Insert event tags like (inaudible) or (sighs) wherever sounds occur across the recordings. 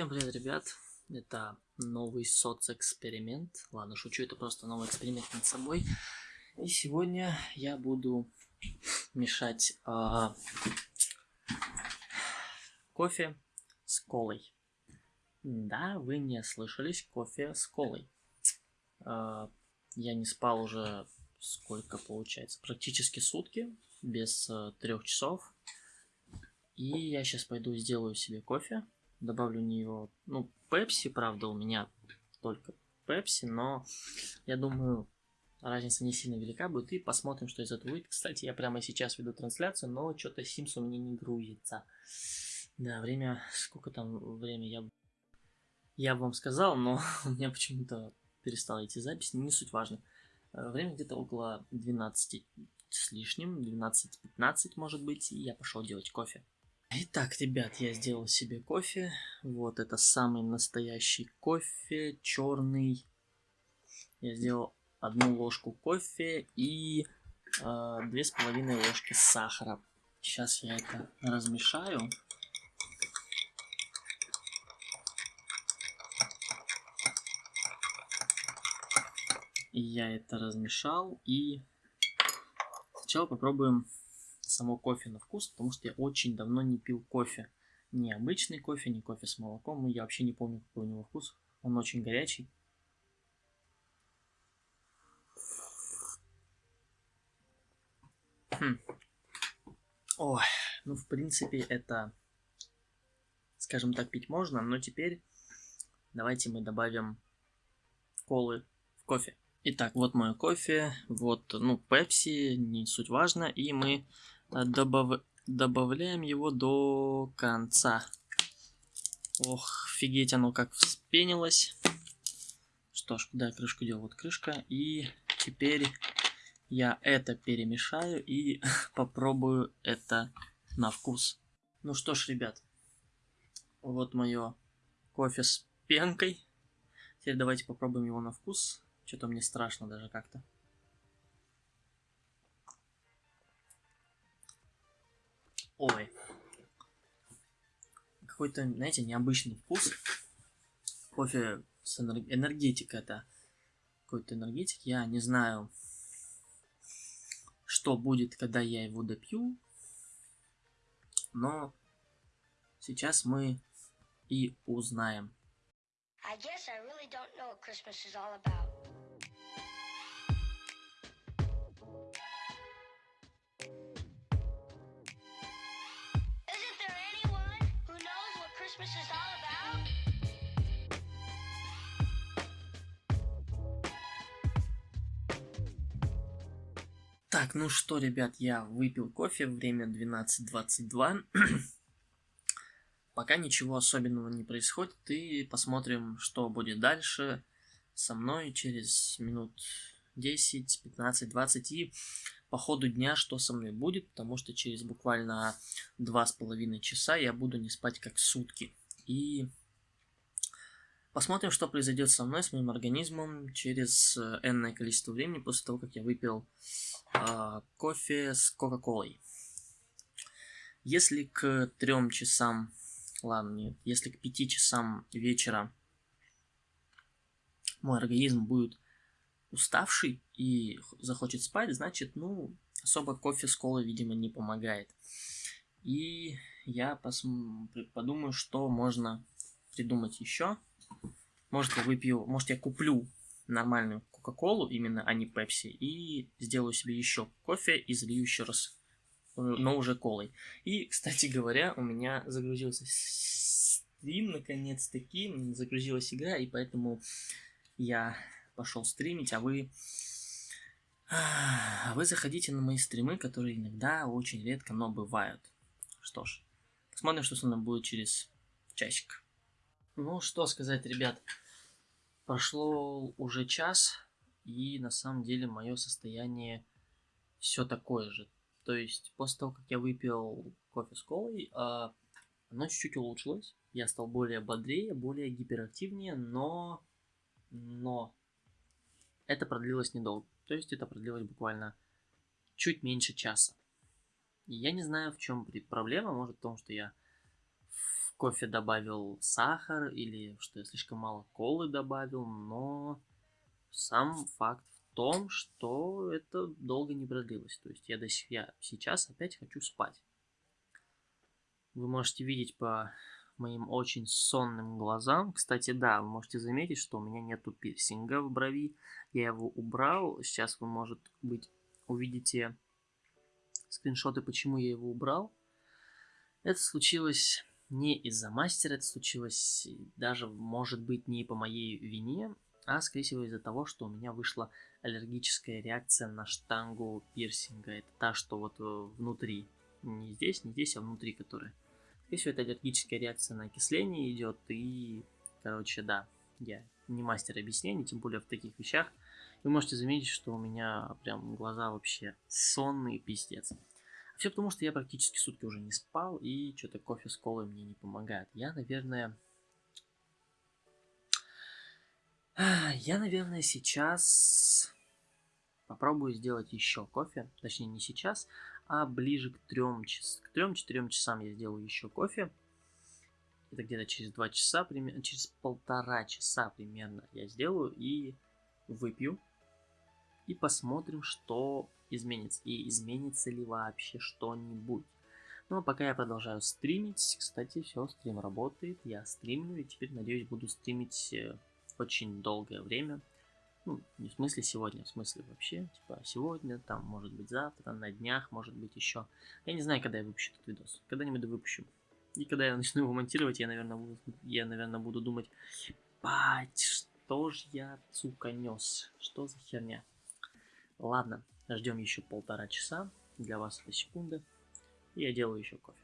Всем привет, ребят! Это новый соцэксперимент. Ладно, шучу, это просто новый эксперимент над собой. И сегодня я буду мешать э, кофе с колой. Да, вы не слышались, кофе с колой. Э, я не спал уже сколько получается, практически сутки, без э, трех часов. И я сейчас пойду сделаю себе кофе добавлю в нее, ну, пепси, правда, у меня только пепси, но я думаю, разница не сильно велика будет, и посмотрим, что из этого выйдет. Кстати, я прямо сейчас веду трансляцию, но что-то Sims у меня не грузится. Да, время, сколько там время я... Я вам сказал, но (laughs) у меня почему-то перестала идти запись, не суть важно. Э, время где-то около 12 с лишним, 12-15 может быть, и я пошел делать кофе. Итак, ребят, я сделал себе кофе. Вот это самый настоящий кофе, черный. Я сделал одну ложку кофе и а, две с половиной ложки сахара. Сейчас я это размешаю. Я это размешал и сначала попробуем само кофе на вкус, потому что я очень давно не пил кофе. Не обычный кофе, не кофе с молоком. Я вообще не помню, какой у него вкус. Он очень горячий. Хм. Ой, ну в принципе это, скажем так, пить можно, но теперь давайте мы добавим колы в кофе. Итак, вот мое кофе, вот, ну, пепси, не суть важно, и мы добав... добавляем его до конца. Ох, офигеть, оно как вспенилось. Что ж, куда я крышку делал? Вот крышка. И теперь я это перемешаю и (laughs) попробую это на вкус. Ну что ж, ребят, вот мое кофе с пенкой. Теперь давайте попробуем его на вкус. Что-то мне страшно даже как-то. Ой. Какой-то, знаете, необычный вкус. Кофе с энерг... энергетика это. Какой-то энергетик. Я не знаю, что будет, когда я его допью. Но сейчас мы и узнаем. I guess I really don't know what Christmas is all about. Так, ну что, ребят, я выпил кофе, время 12.22. (clears throat) Пока ничего особенного не происходит, и посмотрим, что будет дальше со мной через минут 10, 15, 20 и по ходу дня, что со мной будет, потому что через буквально два с половиной часа я буду не спать как сутки. И посмотрим, что произойдет со мной, с моим организмом через э, энное количество времени после того, как я выпил э, кофе с Кока-Колой. Если к трем часам, ладно, нет, если к пяти часам вечера мой организм будет уставший и захочет спать, значит, ну, особо кофе с колой, видимо, не помогает. И я подумаю, что можно придумать еще. Может, я выпью, может, я куплю нормальную Кока-Колу, именно, а не Пепси, и сделаю себе еще кофе и залью еще раз, э, но уже колой. И, кстати говоря, у меня загрузился стрим, наконец-таки, загрузилась игра, и поэтому я пошел стримить, а вы... А вы заходите на мои стримы, которые иногда, очень редко, но бывают. Что ж, посмотрим, что со мной будет через часик. Ну, что сказать, ребят. Прошло уже час, и на самом деле мое состояние все такое же. То есть, после того, как я выпил кофе с колой, а, оно чуть-чуть улучшилось. Я стал более бодрее, более гиперактивнее, но... Но это продлилось недолго. То есть это продлилось буквально чуть меньше часа. И я не знаю, в чем проблема. Может в том, что я в кофе добавил сахар или что я слишком мало колы добавил, но сам факт в том, что это долго не продлилось. То есть я, до сих, я сейчас опять хочу спать. Вы можете видеть по моим очень сонным глазам. Кстати, да, вы можете заметить, что у меня нету пирсинга в брови. Я его убрал. Сейчас вы, может быть, увидите скриншоты, почему я его убрал. Это случилось не из-за мастера, это случилось даже, может быть, не по моей вине, а, скорее всего, из-за того, что у меня вышла аллергическая реакция на штангу пирсинга. Это та, что вот э, внутри. Не здесь, не здесь, а внутри, которая. Скорее всего, это аллергическая реакция на окисление идет. И, короче, да, я не мастер объяснений, тем более в таких вещах. Вы можете заметить, что у меня прям глаза вообще сонные, пиздец. Все потому, что я практически сутки уже не спал, и что-то кофе с колой мне не помогает. Я, наверное... (sighs) Я, наверное, сейчас попробую сделать еще кофе. Точнее, не сейчас, а ближе к трем часам. К трем-четырем часам я сделаю еще кофе. Это где-то через два часа, примерно, через полтора часа примерно я сделаю и выпью. И посмотрим, что изменится и изменится ли вообще что-нибудь. Ну а пока я продолжаю стримить, кстати, все, стрим работает, я стримлю и теперь, надеюсь, буду стримить э, очень долгое время. Ну, не в смысле сегодня, в смысле вообще, типа сегодня, там, может быть завтра, на днях, может быть еще. Я не знаю, когда я выпущу этот видос, когда-нибудь выпущу. И когда я начну его монтировать, я, наверное, буду, я, наверное, буду думать, бать, что ж я, сука, нес, что за херня. Ладно, Ждем еще полтора часа. Для вас это секунда. И я делаю еще кофе.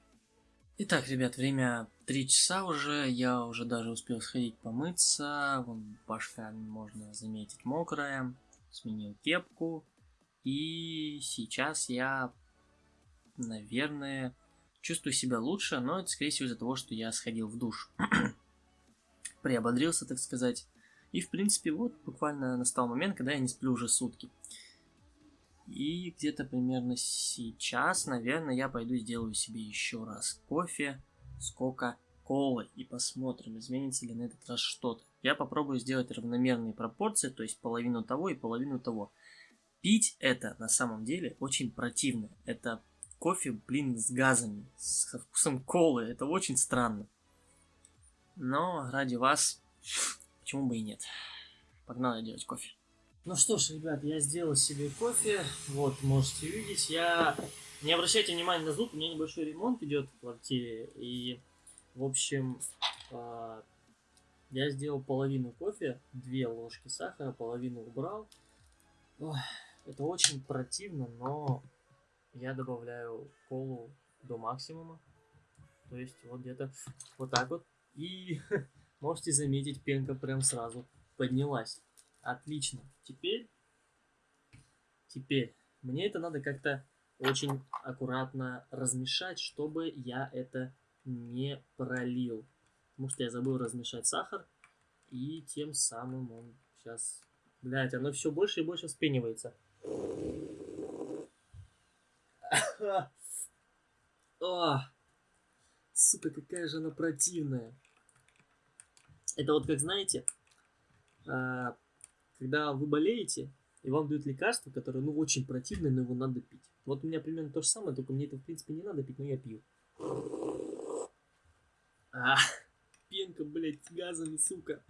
Итак, ребят, время 3 часа уже. Я уже даже успел сходить помыться. Вон башка, можно заметить, мокрая. Сменил кепку. И сейчас я, наверное, чувствую себя лучше. Но это, скорее всего, из-за того, что я сходил в душ. (clears throat) Приободрился, так сказать. И, в принципе, вот буквально настал момент, когда я не сплю уже сутки. И где-то примерно сейчас, наверное, я пойду сделаю себе еще раз кофе с кока-колой. И посмотрим, изменится ли на этот раз что-то. Я попробую сделать равномерные пропорции, то есть половину того и половину того. Пить это на самом деле очень противно. Это кофе, блин, с газами, со вкусом колы. Это очень странно. Но ради вас, почему бы и нет. Погнали делать кофе. Ну что ж, ребят, я сделал себе кофе. Вот, можете видеть. Я... Не обращайте внимания на звук, у меня небольшой ремонт идет в квартире. И, в общем, э, я сделал половину кофе, две ложки сахара, половину убрал. Это очень противно, но я добавляю колу до максимума. То есть вот где-то вот так вот. И (laughs) можете заметить, пенка прям сразу поднялась. Отлично. Теперь, теперь, мне это надо как-то очень аккуратно размешать, чтобы я это не пролил. Потому что я забыл размешать сахар, и тем самым он сейчас... Блять, оно все больше и больше вспенивается. О, сука, какая же она противная. Это вот как, знаете, а, когда вы болеете, и вам дают лекарство, которое, ну, очень противное, но его надо пить. Вот у меня примерно то же самое, только мне это, в принципе, не надо пить, но я пью. А, (laughs) пенка, блядь, с газами, сука.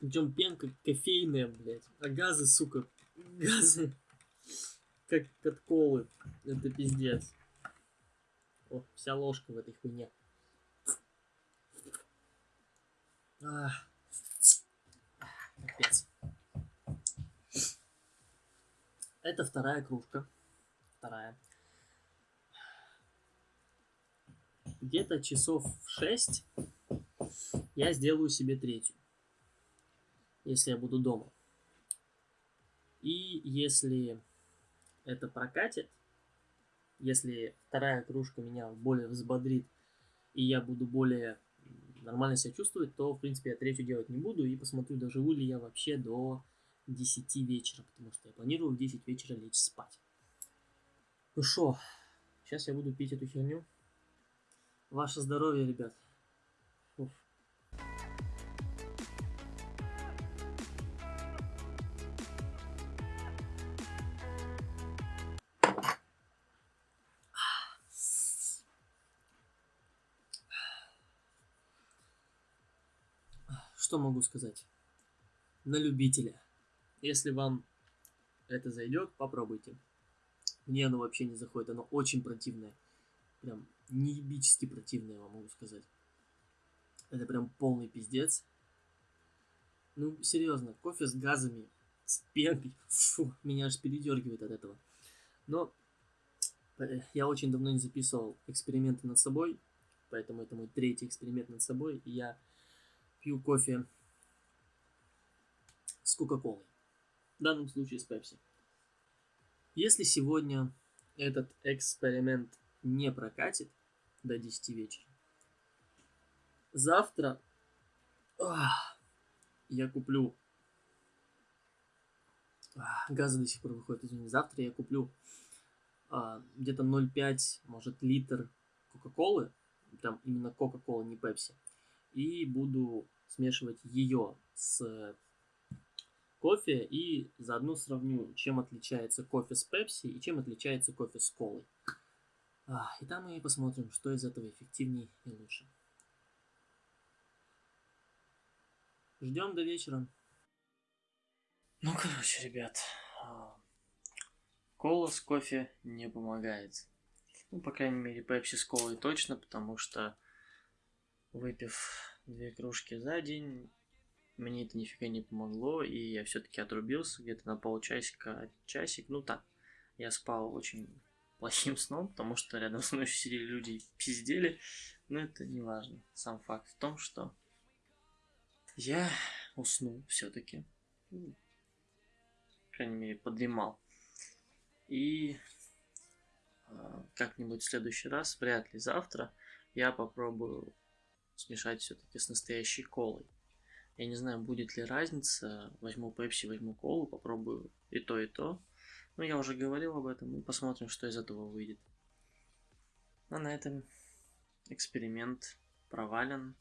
Причем пенка кофейная, блядь. А газы, сука, (laughs) газы, как от колы. Это пиздец. О, вся ложка в этой хуйне. Ах. Это вторая кружка. Вторая. Где-то часов в 6 я сделаю себе третью. Если я буду дома. И если это прокатит, если вторая кружка меня более взбодрит, и я буду более нормально себя чувствовать, то, в принципе, я третью делать не буду и посмотрю, доживу ли я вообще до 10 вечера, потому что я планирую в 10 вечера лечь спать. Ну что, сейчас я буду пить эту херню. Ваше здоровье, ребят. Уф. Что могу сказать? На любителя. Если вам это зайдет, попробуйте. Мне оно вообще не заходит, оно очень противное. Прям неебически противное, я вам могу сказать. Это прям полный пиздец. Ну, серьезно, кофе с газами, с пенкой, фу, меня аж передергивает от этого. Но э, я очень давно не записывал эксперименты над собой, поэтому это мой третий эксперимент над собой, и я пью кофе с Кока-Колой. В данном случае с Пепси. Если сегодня этот эксперимент не прокатит до 10 вечера, завтра ах, я куплю... Газы до сих пор выходят, извини. Завтра я куплю а, где-то 0,5, может, литр Кока-Колы. Там именно Кока-Кола, не Пепси. И буду смешивать ее с кофе и заодно сравню, чем отличается кофе с пепси и чем отличается кофе с колой. А, и там мы посмотрим, что из этого эффективнее и лучше. Ждем до вечера. Ну, короче, ребят, а, кола с кофе не помогает. Ну, по крайней мере, пепси с колой точно, потому что выпив две кружки за день, мне это нифига не помогло, и я все-таки отрубился где-то на полчасика, часик, ну так. Я спал очень (laughs) плохим сном, потому что рядом со мной сидели люди и пиздели, но это не важно. Сам факт в том, что я уснул все-таки. Ну, по крайней мере, подремал. И э, как-нибудь в следующий раз, вряд ли завтра, я попробую смешать все-таки с настоящей колой. Я не знаю, будет ли разница. Возьму пепси, возьму колу, попробую и то, и то. Ну, я уже говорил об этом, и посмотрим, что из этого выйдет. А на этом эксперимент провален.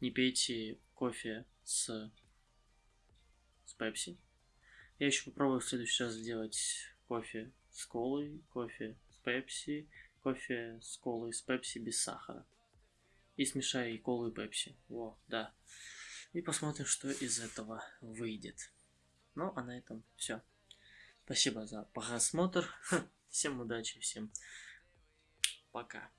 Не пейте кофе с, с пепси. Я еще попробую в следующий раз сделать кофе с колой, кофе с пепси, кофе с колой с пепси без сахара. И смешаю и колу, и пепси. Во, да. И посмотрим, что из этого выйдет. Ну, а на этом все. Спасибо за просмотр. (laughs) Всем удачи, всем пока.